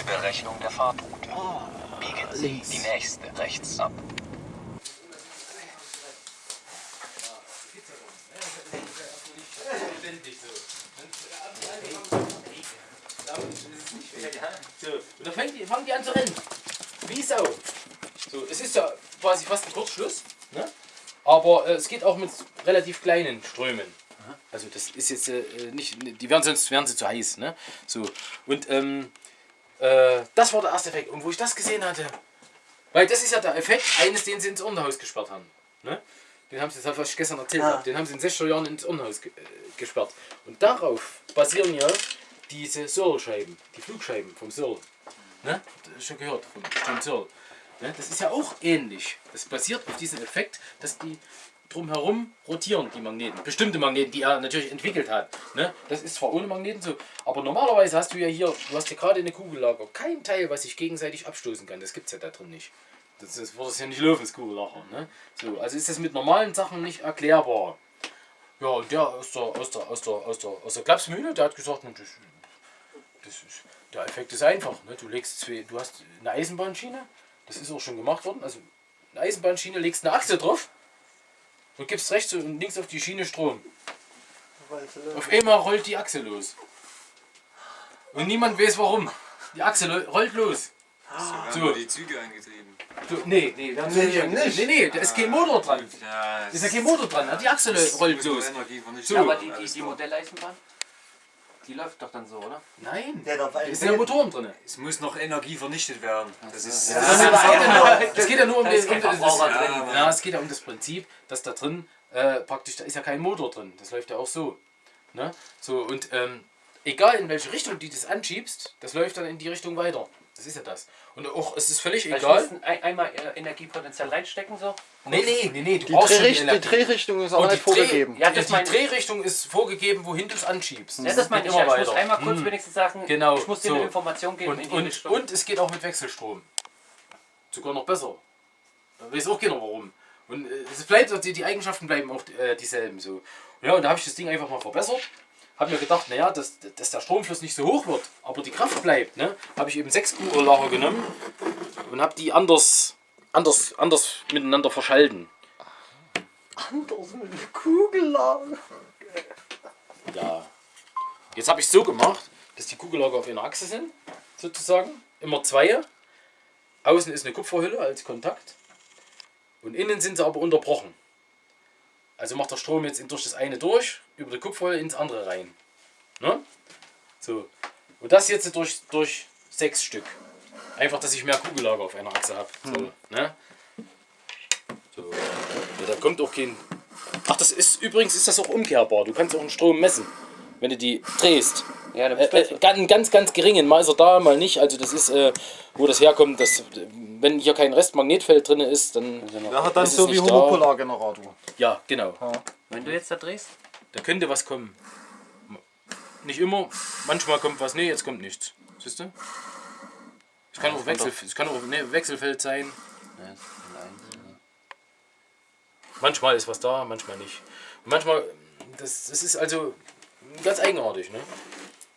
Neuberechnung der Fahrtroute. Biegen Sie links. die nächste rechts ab. So, und dann fangen die, fangen die an zu rennen. Wie Sau. So, es ist ja quasi fast ein Kurzschluss. Ne? Aber äh, es geht auch mit relativ kleinen Strömen. Also das ist jetzt äh, nicht, die werden sonst wären sie zu heiß. Ne? So, und ähm, äh, das war der erste Effekt. Und wo ich das gesehen hatte, weil das ist ja der Effekt eines, den sie ins Irrenhaus gesperrt haben. Ne? Den haben sie, das habe ich gestern erzählt, Ja. habe, den haben sie in 60er Jahren ins Irrenhaus ge äh, gesperrt. Und darauf basieren ja diese Searle-Scheiben, die Flugscheiben vom Searle. Ne? Schon gehört von John Searle. Ne? Das ist ja auch ähnlich. Das basiert auf diesem Effekt, dass die drumherum rotieren, die Magneten. Bestimmte Magneten, die er natürlich entwickelt hat. Ne? Das ist zwar ohne Magneten so, aber normalerweise hast du ja hier, du hast ja gerade eine Kugellager, kein Teil, was sich gegenseitig abstoßen kann. Das gibt es ja da drin nicht. Das, das wird es ja nicht laufen, Kugellager. Ne? So, also ist das mit normalen Sachen nicht erklärbar. Ja, und der aus der, aus der, aus der, aus der, aus der Klapsmühle, der hat gesagt, "Na, das, das ist, der Effekt ist einfach. Ne? Du legst zwei, du hast eine Eisenbahnschiene, das ist auch schon gemacht worden. Also eine Eisenbahnschiene, legst eine Achse drauf und gibst rechts und links auf die Schiene Strom. Auf einmal rollt die Achse los. Und niemand weiß warum. Die Achse rollt los. Haben So. die Züge angetrieben. Du, nee, nee, wir haben Nee, sie nicht. nicht. Nee, nee, da ist kein Motor dran. Ja, Da ist ja kein Motor dran, die Achse rollt los. So. Ja, aber die, die, die Modelleisenbahn, die läuft doch dann so, oder? Nein, Der darf ist ja Motoren drin. Es muss noch Energie vernichtet werden. Das ist. Es geht ja nur- Es geht ja nur um das, ist um das, das, drin. ja, es geht ja um das Prinzip, dass da drin äh, praktisch, da ist ja kein Motor drin. Das läuft ja auch so. Ne? So und ähm, egal in welche Richtung du das anschiebst, das läuft dann in die Richtung weiter. Das ist ja das. Und auch, es ist völlig egal. muss ein, einmal äh, Energiepotenzial reinstecken, so. Nee, nee, nee, nee, du Die, brauchst Drehricht die. Drehrichtung ist auch nicht die Dreh- vorgegeben. Ja, die, das die ich. Drehrichtung ist vorgegeben, wohin du es anschiebst. Ja, das meine ich ja. immer Ich muss weiter. einmal kurz Mhm. wenigstens sagen, Genau, ich muss dir so. eine Information geben in Und, die und, und es geht auch mit Wechselstrom. Sogar noch besser. Da weiß auch keiner warum. Und äh, es bleibt, die, die Eigenschaften bleiben auch äh, dieselben. So. Ja, und da habe ich das Ding einfach mal verbessert. Habe mir gedacht, naja, dass, dass der Stromfluss nicht so hoch wird, aber die Kraft bleibt. Ne? Habe ich eben sechs Kugellager genommen und habe die anders, anders, anders miteinander verschalten. Anders mit der Kugellager. Ja. Jetzt habe ich so gemacht, dass die Kugellager auf einer Achse sind, sozusagen. Immer zwei. Außen ist eine Kupferhülle als Kontakt. Und innen sind sie aber unterbrochen. Also macht der Strom jetzt durch das eine durch, über die Kupferhülle ins andere rein. Ne? So. Und das jetzt durch, durch sechs Stück. Einfach, dass ich mehr Kugellager auf einer Achse habe. So, ne? so. Ja, da kommt auch kein Ach, das ist übrigens ist das auch umkehrbar. Du kannst auch einen Strom messen, wenn du die drehst. ja, dann Äh, bist du äh, ganz, ganz, ganz geringen. Mal ist er da, mal nicht. Also das ist, äh, wo das herkommt. Das, wenn hier kein Restmagnetfeld drin ist, dann hat dann ist es so wie nicht da. Homopolargenerator. Ja, genau. Wenn du jetzt da drehst, Da könnte was kommen. Nicht immer. Manchmal kommt was. Nee, jetzt kommt nichts. Siehst du? Es kann auch, Wechsel, es kann auch ne, Wechselfeld sein. Manchmal ist was da, manchmal nicht. Und manchmal, das, das ist also ganz eigenartig. Ne?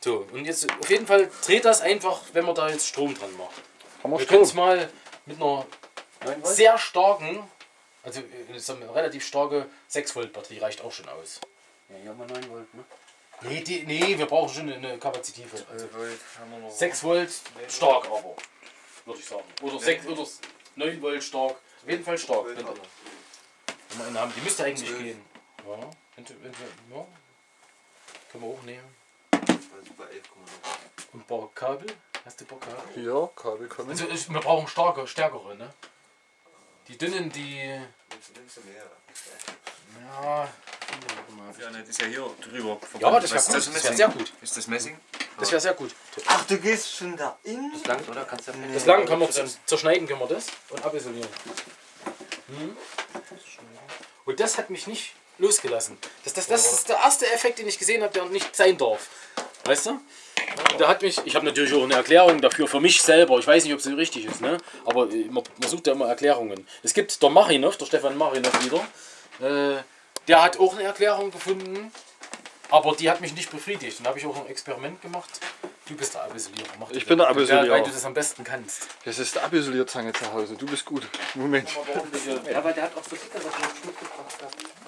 So, und jetzt auf jeden Fall dreht das einfach, wenn man da jetzt Strom dran macht. Haben wir Wir können es mal mit einer sehr starken, also äh, wir, relativ starke 6 Volt Batterie reicht auch schon aus. ja, hier haben wir 9 Volt, ne? Nee, die, nee, wir brauchen schon eine kapazitive. Also haben wir noch. 6 Volt stark aber, würde ich sagen. Oder 6 oder 9 Volt stark. Auf jeden Fall stark. Wenn, wenn wir einen haben, die müsste eigentlich Zwölf. gehen. Ja, wenn, wenn, ja. Können wir auch nehmen. Bei 11,9. Und ein paar Kabel. Hast du ein paar Kabel? Ja, Kabel kommen. Also ich, wir brauchen starke, stärkere, ne? Die dünnen, die. Nimmst du mehr? Ja. Ja, ne, das ist ja hier drüber. Ja, das wäre gut. ist Das wäre sehr gut. Ist das Messing? Das wäre sehr gut. Ach, du gehst schon da in? Das langt, oder? Kannst du ja Das lang kann man zerschneiden, können wir das und abisolieren. Mhm. Und das hat mich nicht losgelassen. Das, das, das ist der erste Effekt, den ich gesehen habe, der nicht sein darf. Weißt du? Da hat mich, ich habe natürlich auch eine Erklärung dafür für mich selber. Ich weiß nicht, ob sie richtig ist, ne? aber äh, man, man sucht ja immer Erklärungen. Es gibt der Marinov, der Stefan Marinov wieder. Äh, der hat auch eine Erklärung gefunden, aber die hat mich nicht befriedigt. Dann habe ich auch ein Experiment gemacht. Du bist der Abisolierer. Mach Ich bin der Abisolierer. Weil du das am besten kannst. Das ist der Abisolierzange zu Hause. Du bist gut. Moment. Ja, aber der hat auch so dickere Sachen mitgebracht.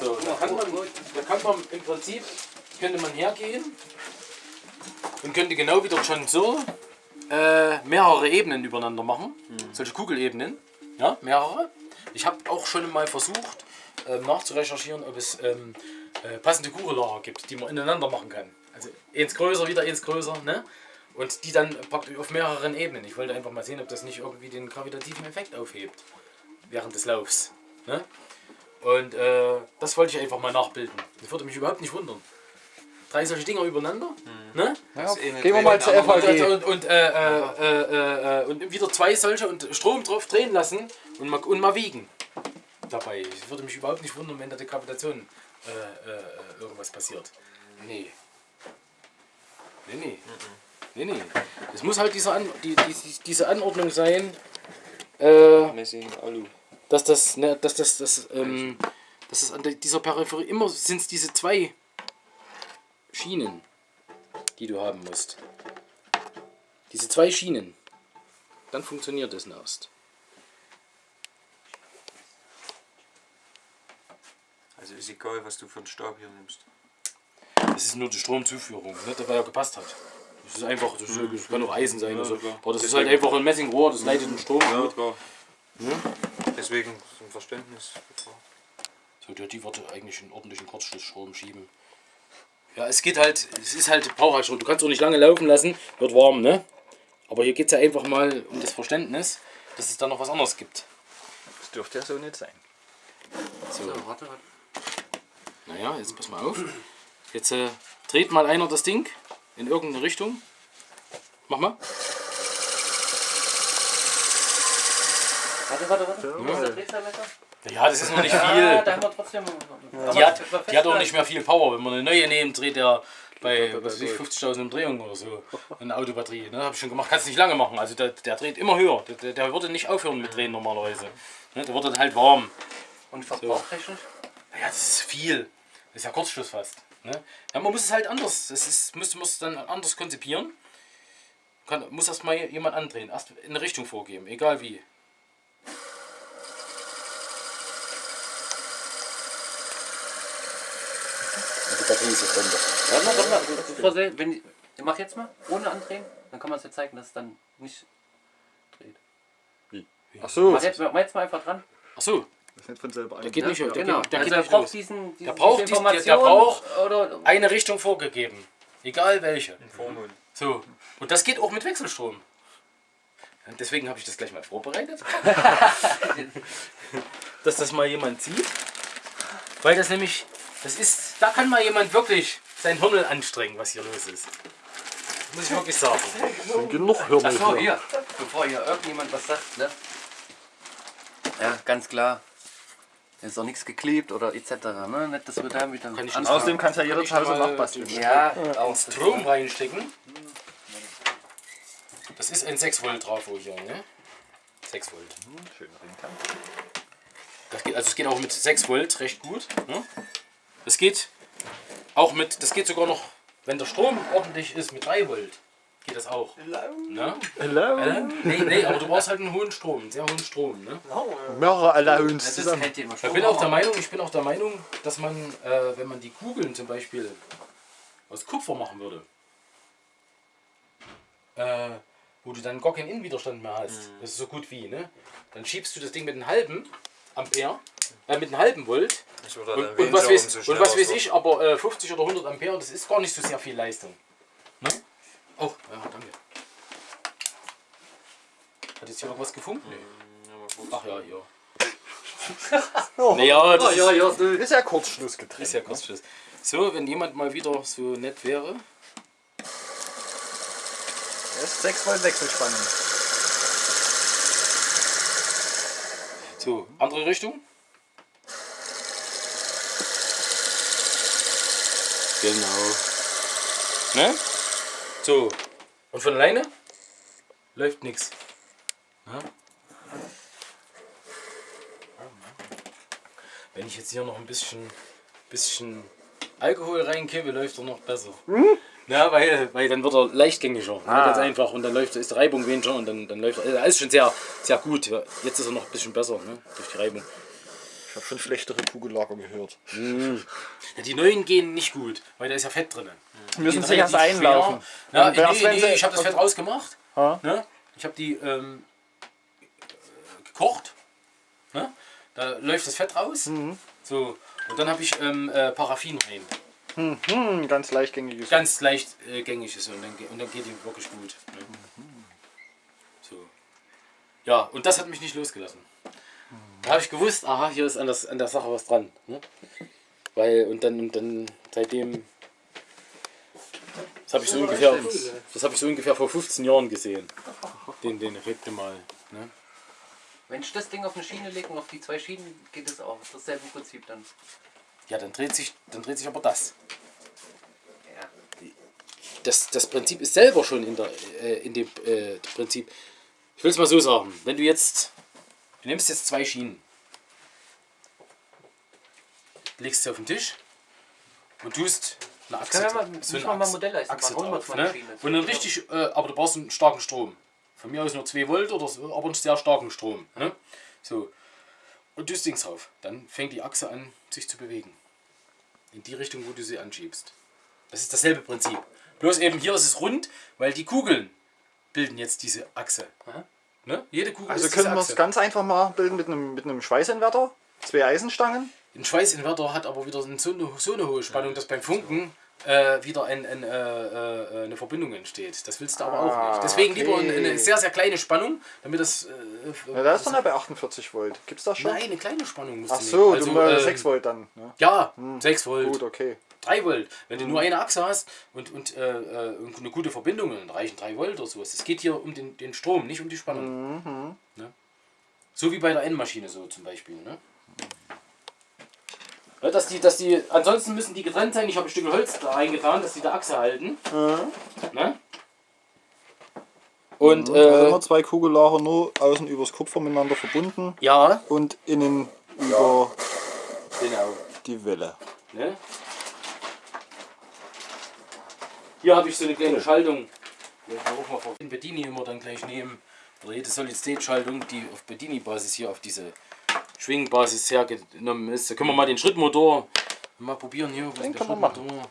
So, da kann man, da kann man im Prinzip, könnte man hergehen und könnte genau wie der John Searle äh, mehrere Ebenen übereinander machen. Solche Kugelebenen. Ja, mehrere. Ich habe auch schon mal versucht ähm, nachzurecherchieren, ob es ähm, äh, passende Kugellager gibt, die man ineinander machen kann. Also eins größer, wieder eins größer, ne? Und die dann praktisch auf mehreren Ebenen. Ich wollte einfach mal sehen, ob das nicht irgendwie den gravitativen Effekt aufhebt während des Laufs. Ne? Und äh, das wollte ich einfach mal nachbilden. Das würde mich überhaupt nicht wundern. Drei solche Dinger übereinander. Ne? Ja, eh gehen wir mal zur Und, FAG. und, und, äh, äh, äh, äh, und wieder zwei solche und Strom drauf drehen lassen und mal, und mal wiegen. Dabei. Es würde mich überhaupt nicht wundern, wenn da die Gravitation äh, äh, irgendwas passiert. Nee. Nee, nee. Nee, nee. Es muss halt diese, An die, die, diese Anordnung sein. Äh, Messing, Alu. dass das, ne, dass das, das, ähm, dass das an dieser Peripherie immer sind es diese zwei Schienen, die du haben musst. Diese zwei Schienen. Dann funktioniert das erst. Also ist egal, was du für einen Stab hier nimmst. Das ist nur die Stromzuführung, ne, der ja gepasst hat. Das ist einfach, das, das kann auch Eisen sein. oder so. klar. Aber das ist halt einfach ein Messingrohr, das leitet den Strom. Ja, klar. Deswegen zum Verständnis. So, der, die würde eigentlich einen ordentlichen Kurzschlussstrom schieben. Ja, es geht halt, es ist halt Brauchhaltstrom. Du kannst auch nicht lange laufen lassen, wird warm, ne? Aber hier geht es ja einfach mal um das Verständnis, dass es da noch was anderes gibt. Das dürfte ja so nicht sein. So, So, warte, warte. naja, jetzt pass mal auf. Jetzt äh, dreht mal einer das Ding in irgendeine Richtung. Mach mal. Warte, warte, warte. Wo ist der Drehzahlmesser? Ja, das ist noch nicht Ah, viel. da haben wir trotzdem. Die hat, die hat auch nicht mehr viel Power. Wenn man eine neue nimmt, dreht der bei was weiß ich, 50.000 Umdrehungen oder so. Eine Autobatterie. Ne? Habe ich schon gemacht. Kannst nicht lange machen. Also der, der dreht immer höher. Der, der, der würde nicht aufhören mit Drehen normalerweise. Ne? Der wird dann halt warm. Und verbrauchtechnisch? Ja, das ist viel. Das ist ja Kurzschluss fast. Ne? Ja, man muss es halt anders. Das ist, müsste muss dann anders konzipieren. Kann, muss erst mal jemand andrehen. Erst in eine Richtung vorgeben. Egal wie. Die Batterie ist jetzt runter. Warte mal, warte mal. Bevor Sie, wenn, mach jetzt mal, ohne andrehen. Dann kann man es ja zeigen, dass es dann nicht dreht. Ach so. Mach jetzt, mach jetzt mal einfach dran. Achso, Das nicht von selber der ein. geht nicht, der genau. der also geht er nicht braucht los. diesen, diese, Der braucht diese dies- der- braucht- oder Eine Richtung vorgegeben. Egal welche. Vormund. So. Und das geht auch mit Wechselstrom. Deswegen habe ich das gleich mal vorbereitet. Dass das mal jemand sieht. Weil das nämlich, das ist, da kann mal jemand wirklich sein Hirn anstrengen, was hier los ist. Muss ich wirklich sagen. Genug Hirn Achso, hier. hier, bevor hier irgendjemand was sagt, ne? Ja, ganz klar. Ist auch nichts geklebt oder etc. Ne? Nicht, dass wir da wieder Kann ich. Außerdem kannst du ja Kann jeder ich zu Hause nachbasteln. Ja, auch. Strom reinstecken. Das ist ein 6 Volt Trafo hier, ne? 6 Volt. Schön Ringkant. Das geht, also es geht auch mit 6 Volt recht gut. Ne? Das geht auch mit, das geht sogar noch, wenn der Strom ordentlich ist, mit 3 Volt. Geht das auch. Ne? Hello. Äh? Nee, nee, aber du brauchst halt einen hohen Strom, einen sehr hohen Strom. Ne? Mehrere Allowance Das zusammen. Ich bin auch der Meinung, ich bin auch der Meinung, dass man, äh, wenn man die Kugeln zum Beispiel aus Kupfer machen würde, äh, wo du dann gar keinen Innenwiderstand mehr hast, das ist so gut wie, ne? Dann schiebst du das Ding mit einem halben Ampere, äh, mit einem halben Volt Ich würde und, und, was, weiß, und was weiß ich, aber äh, 50 oder 100 Ampere, das ist gar nicht so sehr viel Leistung. Ne? Oh, ja, danke. Hat jetzt hier irgendwas gefunkt? Nee. Ach ja, ja. naja, das Oh, ja, ja, so. Ist ja Kurzschluss getrennt. ist ja Kurzschluss. So, wenn jemand mal wieder so nett wäre. Das ist 6 Volt Wechselspannung. So, andere Richtung. Genau. Ne? So. Und von alleine läuft nichts. wenn ich jetzt hier noch ein bisschen, bisschen Alkohol reinkippe, läuft er noch besser. Ja, weil, weil dann wird er leichtgängiger. Ah. Ganz einfach. Und dann läuft, ist die Reibung weniger und dann, dann läuft er. Er ist schon sehr, sehr gut. Jetzt ist er noch ein bisschen besser ne? durch die Reibung. Ich habe schon schlechtere Kugellager gehört. Ja, die neuen gehen nicht gut, weil da ist ja Fett drin. Müssen sich erst einlaufen. erst nee, nee, sie- ich habe das Fett rausgemacht. Ha? Ne? Ich habe die ähm, gekocht. Ne? Da läuft das Fett raus. Mhm. So. Und dann habe ich ähm, äh, Paraffin rein. Hm, ganz leichtgängiges. Ganz leicht äh, gängig ist und dann, und dann geht die wirklich gut. Ne? So. Ja, und das hat mich nicht losgelassen. Da habe ich gewusst, aha, hier ist an, das, an der Sache was dran. Ne? Weil, und dann, und dann seitdem. Das habe ich so ungefähr. Das habe ich so ungefähr vor 15 Jahren gesehen. Den, den Effekt mal. Ne? Wenn ich das Ding auf eine Schiene lege und auf die zwei Schienen geht es auch. Dasselbe Prinzip dann. Ja, dann dreht sich, dann dreht sich aber das. Ja. das, das Prinzip ist selber schon in, der, äh, in dem äh, Prinzip. Ich will es mal so sagen. Wenn du jetzt, du nimmst jetzt zwei Schienen, legst sie auf den Tisch und tust eine Achse. Können wir mal- so eine mal Achse- Modellleistung Achse machen? Drauf, ne? Und dann richtig, äh, aber du brauchst einen starken Strom. Von mir aus nur 2 Volt oder so, aber einen sehr starken Strom. Ne? So. Und tust Dings drauf. Dann fängt die Achse an, sich zu bewegen. In die Richtung, wo du sie anschiebst. Das ist dasselbe Prinzip. Bloß eben hier ist es rund, weil die Kugeln bilden jetzt diese Achse. Ne? Jede Kugel Also ist können wir es ganz einfach mal bilden mit einem, mit einem Schweißinverter. Zwei Eisenstangen. Ein Schweißinverter hat aber wieder so eine, so eine hohe Spannung, dass beim Funken äh, wieder ein, ein, äh, äh, eine Verbindung entsteht. Das willst du aber auch Ah, nicht. Deswegen lieber eine, okay. eine sehr, sehr kleine Spannung, damit das... Äh, Ja, da ist dann ja bei 48 Volt. Gibt's das schon? Nein, eine kleine Spannung musst Ach du so, du mal ähm, 6 Volt dann. Ne? Ja, 6 Volt. Gut, okay. 3 Volt. Wenn du nur eine Achse hast und, und äh, äh, und eine gute Verbindung, dann reichen 3 Volt oder sowas. Es geht hier um den, den Strom, nicht um die Spannung. Ne? So wie bei der N-Maschine so zum Beispiel. Ne? Ja, dass die, dass die, ansonsten müssen die getrennt sein. Ich habe ein Stück Holz da reingetan, dass die der Achse halten. Ne? Und Da haben äh, wir zwei Kugellager nur außen übers Kupfer miteinander verbunden ja, und innen über genau. die Welle. Ne? Hier habe ich so eine kleine Schaltung. Die ich auch mal von Bedini immer dann gleich nehmen. Oder jede Solid-State-Schaltung, die auf Bedini-Basis hier auf diese Schwingbasis hergenommen ist. Da können wir mal den Schrittmotor mal probieren hier. Den machen. Schrittmotor?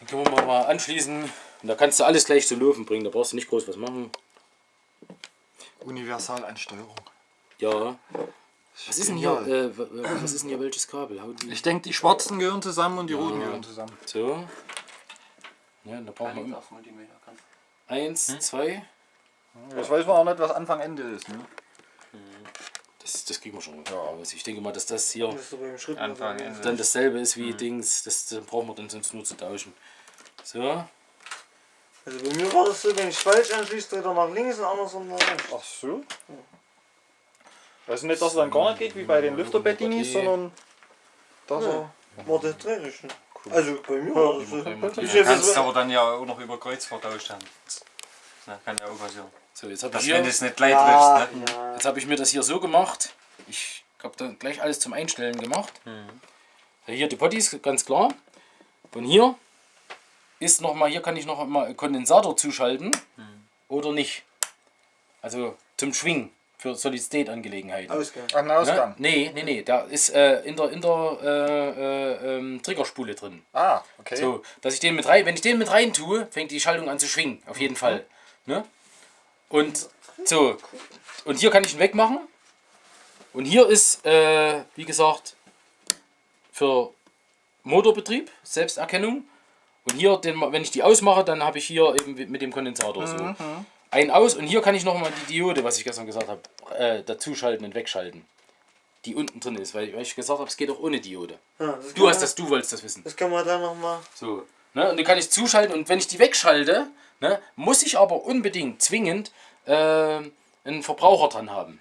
Den können wir mal, anschließen. Und da kannst du alles gleich zum Laufen bringen. Da brauchst du nicht groß was machen. Universalansteuerung. Ja. Was ist denn hier? Äh, was ist denn hier welches Kabel? Ich denke, die schwarzen gehören zusammen und die roten gehören zusammen. So. Ja, da brauchen wir auf Multimeter kannst eins, zwei. Jetzt weiß man auch nicht, was Anfang Ende ist. Ne? Das, das kriegen wir schon. Also ich denke mal, dass das hier Das so beim Schritt. Anfang, Ende. dann dasselbe ist wie Dings. Das, das brauchen wir dann sonst nur zu tauschen. So. Also bei mir war das so, wenn ich falsch anschließe, dreht er nach links und andersrum nach rechts. Ach so. Also nicht, dass es dann gar nicht geht wie bei den Lüfterbettinis, sondern dass er... War der dreckig. Ne? Also bei mir war das so. Du kannst aber dann ja auch noch über Kreuz vertauscht haben. Na, kann ja auch passieren. So, jetzt habe Dass ich, wenn es nicht gleich Ja, triffst, ne? ja. jetzt hab ich mir das hier so gemacht. Ich habe dann gleich alles zum Einstellen gemacht. Ja, Hier die Potties, ganz klar. Von hier ist noch mal, hier kann ich noch mal Kondensator zuschalten oder nicht. Also zum Schwingen für Solid-State-Angelegenheiten. Ausgang. An Ne? Ausgang. Nee, nee, nee, da ist äh, in der, in der äh, äh, ähm, Triggerspule drin. Ah, okay. So, dass ich den mit rein, wenn ich den mit rein tue, fängt die Schaltung an zu schwingen, auf jeden Fall. Ne? Und so, und hier kann ich ihn wegmachen. Und hier ist, äh, wie gesagt, für Motorbetrieb, Selbsterkennung. Und hier, den, wenn ich die ausmache, dann habe ich hier eben mit dem Kondensator so ein aus. Und hier kann ich nochmal die Diode, was ich gestern gesagt habe, äh, dazuschalten und wegschalten. Die unten drin ist, weil, weil ich gesagt habe, es geht auch ohne Diode. Ja, Du hast man- das, du wolltest das wissen. Das kann man dann nochmal. So. Ne? Und die kann ich zuschalten und wenn ich die wegschalte, ne, muss ich aber unbedingt zwingend äh, einen Verbraucher dran haben.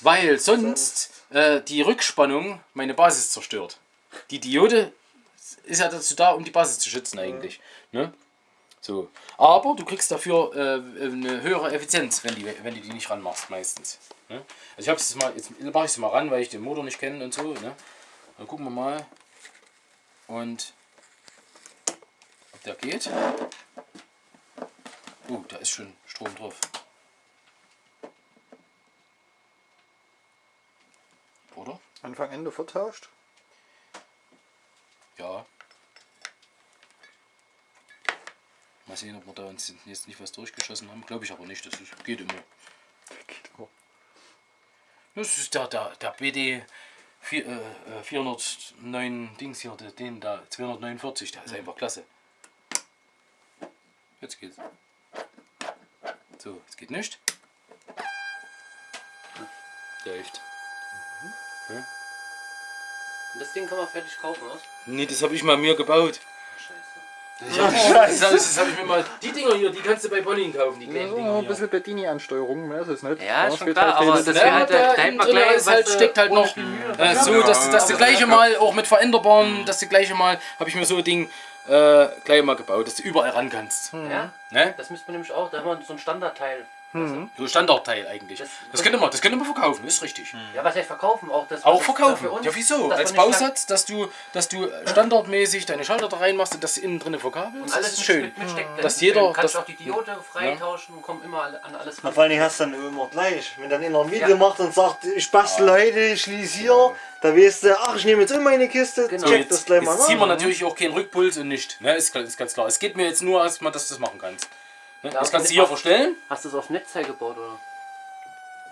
Weil sonst äh, die Rückspannung meine Basis zerstört. Die Diode ist ja dazu da, um die Basis zu schützen eigentlich. Ne? So. Aber du kriegst dafür äh, eine höhere Effizienz, wenn, die, wenn du die nicht ranmachst meistens. Ne? Also ich habe es mal, jetzt mache ich es mal ran, weil ich den Motor nicht kenne und so. Ne? Dann gucken wir mal. Und ob der geht. Oh, da ist schon Strom drauf. Oder? Anfang, Ende vertauscht. Ja. Mal sehen, ob wir da uns jetzt nicht was durchgeschossen haben. Glaube ich aber nicht. Das ist, geht immer. Das ist der, der, der BD 4, äh, äh, 409 Dings hier, der- den da 249, der ist einfach klasse. Jetzt geht's. So, es geht nicht. Läuft. Das Ding kann man fertig kaufen, oder? Nee, das habe ich mal mir gebaut. Das habe das, das hab ich mir mal. Die Dinger hier, die kannst du bei Bonnie kaufen, die Ja, kleinen so Dinger ein bisschen Bedini-Ansteuerung, mehr ist es nicht. Ja, ist schon klar, halt aber das Ja, wäre halt, da, der da hätte innen man drin gleich, ist halt, steckt halt noch äh, so, dass, dass du gleiche Mal auch mit veränderbaren, dass du gleiche Mal, habe ich mir so ein Ding äh, gleich mal gebaut, dass du überall ran kannst. Ja, Ne? das müsste man nämlich auch, da haben wir so ein Standardteil. So Standardteil eigentlich. Das- Das, könnte man, das könnte man verkaufen, ist richtig. Ja, was heißt verkaufen? Auch, das, Auch das- verkaufen. für uns, ja, wieso? Als Bausatz, dass du, dass du standardmäßig deine Schalter da reinmachst und das innen drin verkabelst. Und Das alles ist schön. mit, mit Steckdämpfen. Dass jeder- Du kannst das- auch die Diode freitauschen und kommen immer an alles Na, vor allem hast du dann immer gleich. Wenn dann einer ein Video Ja. macht und sagt, ich bastel heute, ich schließe hier, da weißt du, ach, ich nehme jetzt immer meine Kiste, Genau. check Jetzt, das gleich mal jetzt ziehen wir nach. natürlich auch keinen Rückpuls und nicht. Ne? Ist, ist ganz klar. Es geht mir jetzt nur erstmal, dass du das machen kannst. Ne? Ja, Das kannst du hier verstellen. Hast du es aufs Netzteil gebaut, oder?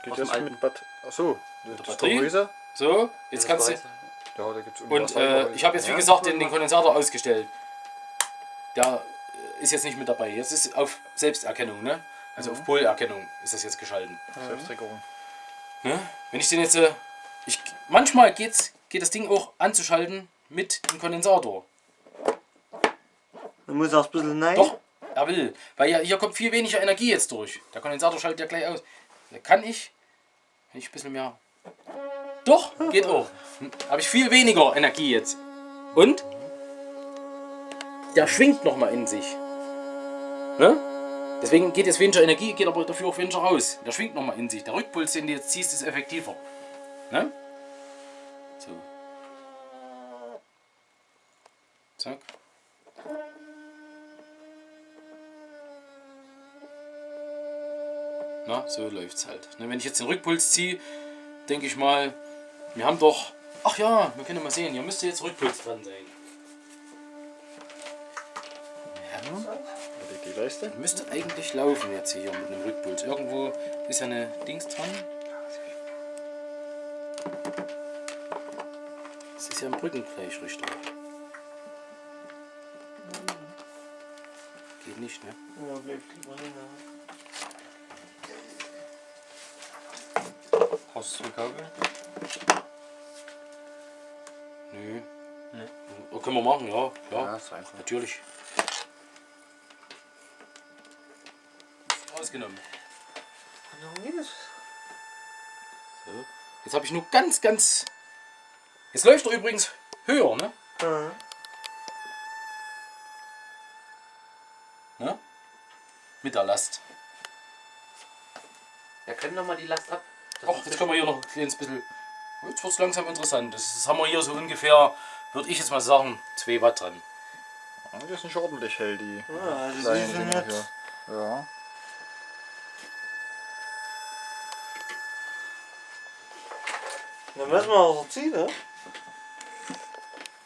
Geht aus alten. mit Bad. Achso, das Batterie? So, jetzt Das kannst du. Ja, da gibt's Und äh, ich habe jetzt wie gesagt den, den Kondensator ausgestellt. Der äh, ist jetzt nicht mit dabei. Jetzt ist auf Selbsterkennung, ne? Also auf Polerkennung ist das jetzt geschalten. Selbstregulierung. Ne? Wenn ich den jetzt. Äh, ich, manchmal geht's, geht das Ding auch anzuschalten mit dem Kondensator. Dann muss er ein bisschen nein. Doch, er will. Weil ja, hier kommt viel weniger Energie jetzt durch. Der Kondensator schaltet ja gleich aus. Da kann ich, wenn ich ein bisschen mehr. Doch, geht auch. Habe ich viel weniger Energie jetzt. Und? Der schwingt nochmal in sich. Ne? Deswegen geht jetzt weniger Energie, geht aber dafür auch weniger raus. Der schwingt nochmal in sich. Der Rückpuls, den du jetzt ziehst, ist effektiver. Ne? So. Zack. Na, so läuft's halt. Ne, wenn ich jetzt den Rückpuls ziehe, denke ich mal, wir haben doch. Ach ja, wir können mal sehen, hier müsste jetzt Rückpuls dran sein. Die Leiste. Müsste eigentlich laufen jetzt hier mit einem Rückpuls. Irgendwo ist ja eine Dings dran. Das ist ja ein Brückengleichrichter. Geht nicht, ne? Ja, bleibt Kabel? Nö. Oh, können wir machen, ja. Ja, Ja, ist einfach. natürlich. Ausgenommen. So. Jetzt habe ich nur ganz, ganz. Jetzt läuft er übrigens höher, ne? Ja. ne? Mit der Last. Ja, können doch mal die Last ab. Ist jetzt können wir hier noch ein kleines bisschen. Jetzt wird es langsam interessant. Das, das haben wir hier so ungefähr, würde ich jetzt mal sagen, 2 Watt dran. Ja, die sind schon ordentlich hell, die Ja, kleinen die sind Dinger nicht. hier. Ja. Dann müssen wir was erziehen, ne?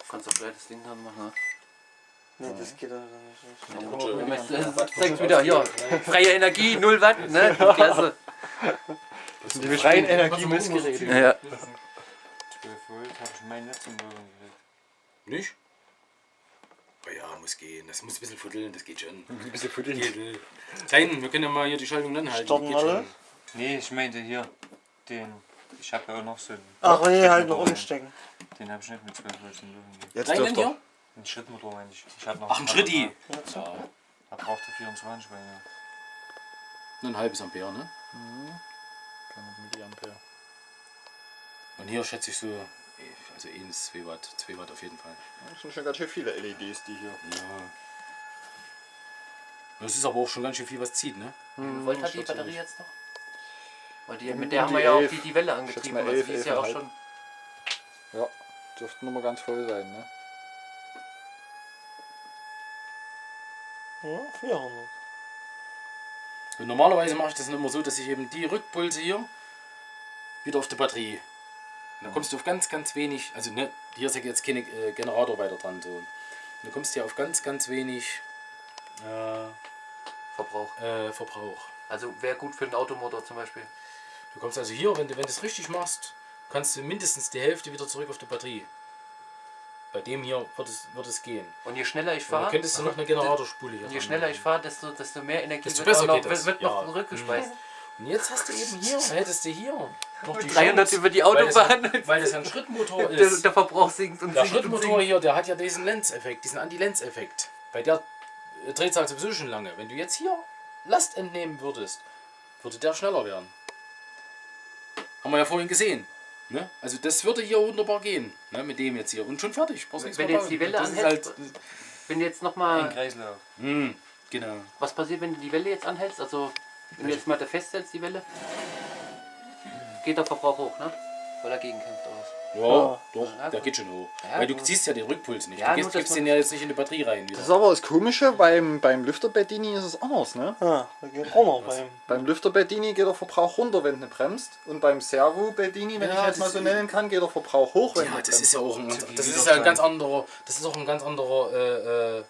Kannst du gleich das Ding dran machen, ne? Ne, das geht also nicht. Das zeigt wieder hier. Freie Energie, 0 Watt, ne? Klasse. Die freien Energiemessgeräte. Ja. 12 Volt habe ich mein Netz im Boden gelegt. Nicht? Oh ja, muss gehen. Das muss ein bisschen fuddeln, das geht schon. Ein bisschen den. Geht, äh. Klein, wir können ja mal hier die Schaltung anhalten. Starten alle? schon. Nee, ich meinte hier den. Ich habe ja auch noch so einen. Ach, nee, halt noch umstecken. Den habe ich nicht mit 12 Volt im Boden gelegt. Jetzt denn dürft ihr. hier? Ein Schrittmotor meine ich. ich hab noch Ach, ein Schritti. Ja, Ja, Da braucht er 24 bei mir. nur ein halbes Ampere, ne? 300 Milliampere. Und hier schätze ich so, eh, also 1, 2 Watt, 2 Watt auf jeden Fall. Das sind schon ganz schön viele LEDs, die hier. Ja. Das ist aber auch schon ganz schön viel, was zieht, ne? Wie viel Volt hat die Batterie jetzt noch? Weil die, mit der um haben wir ja auch die, die Welle angetrieben. Also elf, die ist ja auch schon. Ja, dürften nochmal ganz voll sein, ne? Ja, 400. Und normalerweise mache ich das immer so, dass ich eben die Rückpulse hier wieder auf die Batterie. Und dann kommst du auf ganz, ganz wenig, also ne, hier ist ja jetzt kein äh, Generator weiter dran. So. Und dann kommst du ja auf ganz, ganz wenig äh, Verbrauch. äh, Verbrauch. Also wäre gut für den Automotor zum Beispiel. Du kommst also hier, wenn du, wenn du es richtig machst, kannst du mindestens die Hälfte wieder zurück auf die Batterie. Bei dem hier wird es, wird es gehen. Und je schneller ich fahre, könntest du noch eine Generatorspule hier je schneller ich fahre, desto, desto mehr Energie Desto wird, noch, wird, wird noch Ja. zurückgespeist. Und jetzt hast du eben hier, hättest du hier noch die 300 Chance, über die weil das- Autobahn. Weil das ja ein Schrittmotor Der, ist. der Verbrauch sinkt und Der sinkt Schrittmotor hier, der hat ja diesen Lenz-Effekt, diesen Anti-Lenz-Effekt. Bei der äh, Drehzahl sowieso schon lange. Wenn du jetzt hier Last entnehmen würdest, würde der schneller werden. Haben wir ja vorhin gesehen. Ne? Also das würde hier wunderbar gehen. Ne? Mit dem jetzt hier. Und schon fertig. Wenn jetzt die. Welle anhält, halt, Wenn du jetzt Ein nochmal. Kreislauf. mh, Genau. Was passiert, wenn du die Welle jetzt anhältst? Also, wenn du jetzt mal da festhältst, die Welle, geht der Verbrauch hoch, ne? Weil er gegenkämpft oder was? Ja, doch, Ja, der geht schon hoch. Ja, Weil du gut. ziehst ja den Rückpuls nicht. Ja, du gibst, gibst den ja jetzt nicht in die Batterie rein wieder. Das ist aber das Komische, beim, beim Lüfterbettini ist es anders, ne? Ah, da geht auch noch beim. Beim Lüfterbettini geht der Verbrauch runter, wenn du bremst. Und beim Servo-Bettini, wenn Ja, ich jetzt mal so nennen kann, geht der Verbrauch hoch, wenn Ja, du das ist ja auch ein, das ist ja ein ganz anderer, das ist auch ein ganz anderer äh, äh,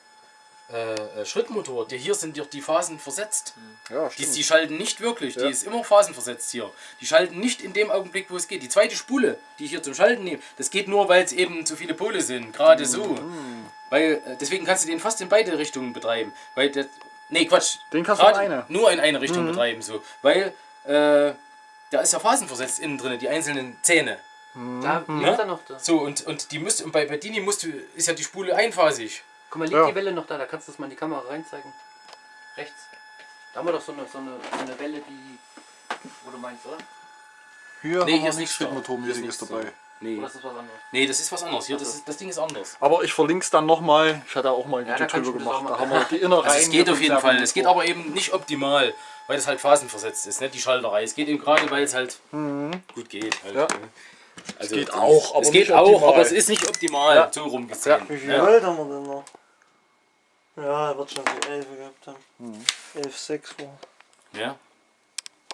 äh, äh, Schrittmotor. Die, hier sind ja die Phasen versetzt. Ja, Die, stimmt. die schalten nicht wirklich, Ja. die ist immer phasenversetzt hier. Die schalten nicht in dem Augenblick, wo es geht. Die zweite Spule, die ich hier zum Schalten nehme, das geht nur, weil es eben zu viele Pole sind. Gerade so. Mhm. Weil, äh, deswegen kannst du den fast in beide Richtungen betreiben. Weil das, nee, Quatsch. Den kannst du in eine. Nur in eine Mhm. Richtung betreiben. so Weil, äh, da ist ja phasenversetzt innen drin, die einzelnen Zähne. Da Mhm. liegt er noch da. So, und, und die müsst, und bei Bedini musst du, ist ja die Spule einphasig. Guck mal, liegt Ja. die Welle noch da? Da kannst du das mal in die Kamera reinzeigen. Rechts. Da haben wir doch so eine, so eine, so eine Welle, die. Wo du meinst, oder? Hier Nee, haben hier wir ist nichts Schrittmotormäßiges ist nichts dabei. da. Nee. Oder ist das was anderes? nee, das ist was anderes. Hier, das, ist, das Ding ist anders. Aber ich verlinke es dann nochmal. Ich hatte auch mal ein Ja, Video drüber gemacht. Da haben wir die Innereien. Also es geht auf jeden Fall. Es geht aber eben nicht optimal, weil das halt phasenversetzt ist, nicht die Schalterei. Es geht eben gerade, weil es halt gut geht. Halt, Ja. ne? Also, geht auch, aber es geht nicht auch, optimal. aber es ist nicht optimal. Ja. So rumgesehen. Wie viel Ja. Volt haben wir denn noch? Ja, er wird schon so 11 gehabt haben. 11, 6 war. Ja.